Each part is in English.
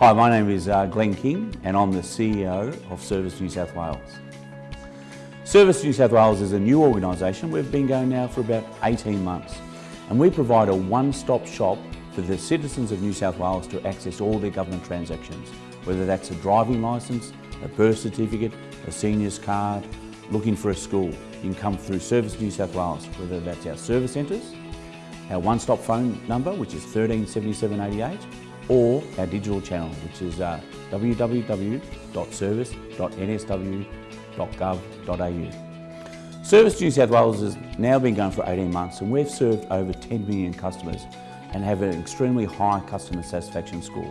Hi, my name is uh, Glenn King and I'm the CEO of Service New South Wales. Service New South Wales is a new organisation. We've been going now for about 18 months and we provide a one-stop shop for the citizens of New South Wales to access all their government transactions, whether that's a driving licence, a birth certificate, a senior's card, looking for a school. You can come through Service New South Wales, whether that's our service centres, our one-stop phone number, which is 137788, or our digital channel, which is uh, www.service.nsw.gov.au. Service New South Wales has now been going for 18 months and we've served over 10 million customers and have an extremely high customer satisfaction score.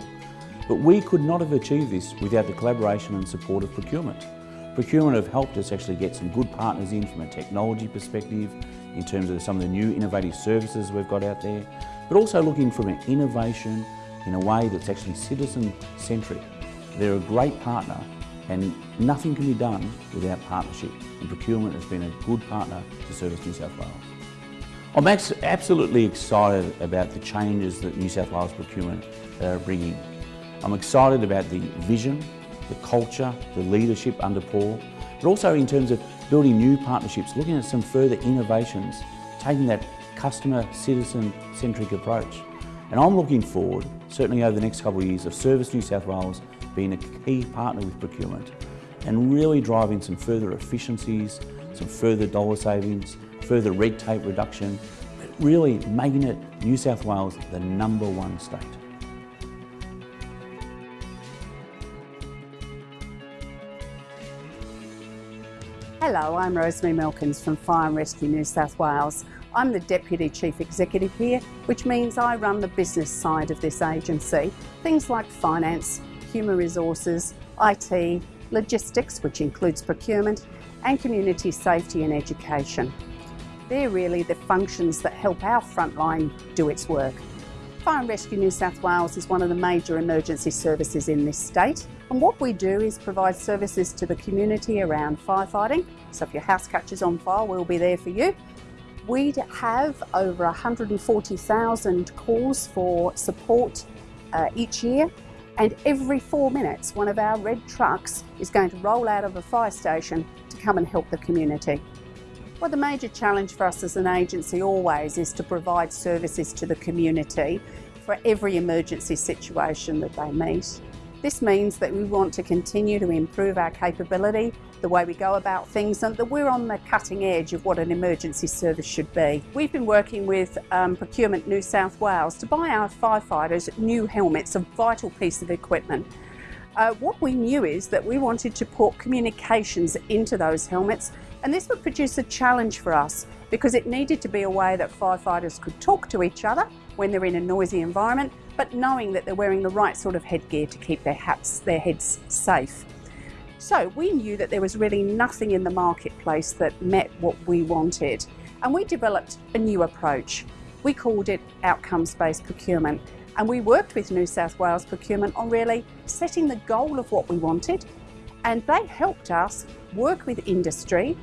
But we could not have achieved this without the collaboration and support of procurement. Procurement have helped us actually get some good partners in from a technology perspective, in terms of some of the new innovative services we've got out there, but also looking from an innovation in a way that's actually citizen-centric. They're a great partner and nothing can be done without partnership. And procurement has been a good partner to Service New South Wales. I'm absolutely excited about the changes that New South Wales procurement are bringing. I'm excited about the vision, the culture, the leadership under Paul, but also in terms of building new partnerships, looking at some further innovations, taking that customer, citizen-centric approach. And I'm looking forward, certainly over the next couple of years, of Service New South Wales being a key partner with procurement and really driving some further efficiencies, some further dollar savings, further red tape reduction, really making it New South Wales the number one state. Hello, I'm Rosemary Milkins from Fire and Rescue New South Wales. I'm the Deputy Chief Executive here, which means I run the business side of this agency. Things like finance, human resources, IT, logistics, which includes procurement, and community safety and education. They're really the functions that help our frontline do its work. Fire and Rescue New South Wales is one of the major emergency services in this state and what we do is provide services to the community around firefighting. So if your house catches on fire, we'll be there for you. We have over 140,000 calls for support uh, each year and every four minutes one of our red trucks is going to roll out of a fire station to come and help the community. Well, the major challenge for us as an agency always is to provide services to the community for every emergency situation that they meet. This means that we want to continue to improve our capability, the way we go about things, and that we're on the cutting edge of what an emergency service should be. We've been working with um, Procurement New South Wales to buy our firefighters new helmets, a vital piece of equipment. Uh, what we knew is that we wanted to put communications into those helmets and this would produce a challenge for us because it needed to be a way that firefighters could talk to each other when they're in a noisy environment, but knowing that they're wearing the right sort of headgear to keep their hats, their heads safe. So we knew that there was really nothing in the marketplace that met what we wanted. And we developed a new approach. We called it outcomes-based procurement. And we worked with New South Wales Procurement on really setting the goal of what we wanted and they helped us work with industry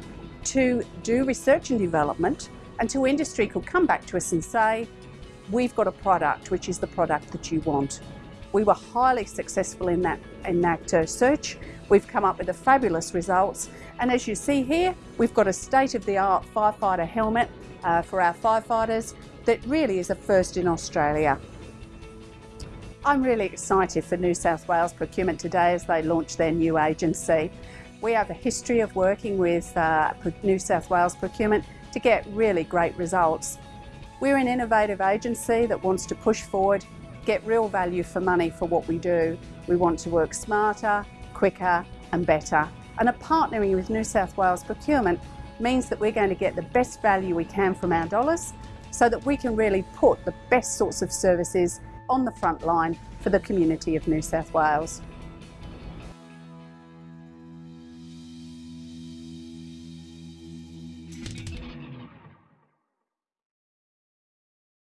to do research and development until industry could come back to us and say, we've got a product which is the product that you want. We were highly successful in that, in that uh, search. We've come up with fabulous results. And as you see here, we've got a state-of-the-art firefighter helmet uh, for our firefighters that really is a first in Australia. I'm really excited for New South Wales Procurement today as they launch their new agency. We have a history of working with uh, New South Wales Procurement to get really great results. We're an innovative agency that wants to push forward, get real value for money for what we do. We want to work smarter, quicker and better. And a partnering with New South Wales Procurement means that we're going to get the best value we can from our dollars so that we can really put the best sorts of services on the front line for the community of New South Wales.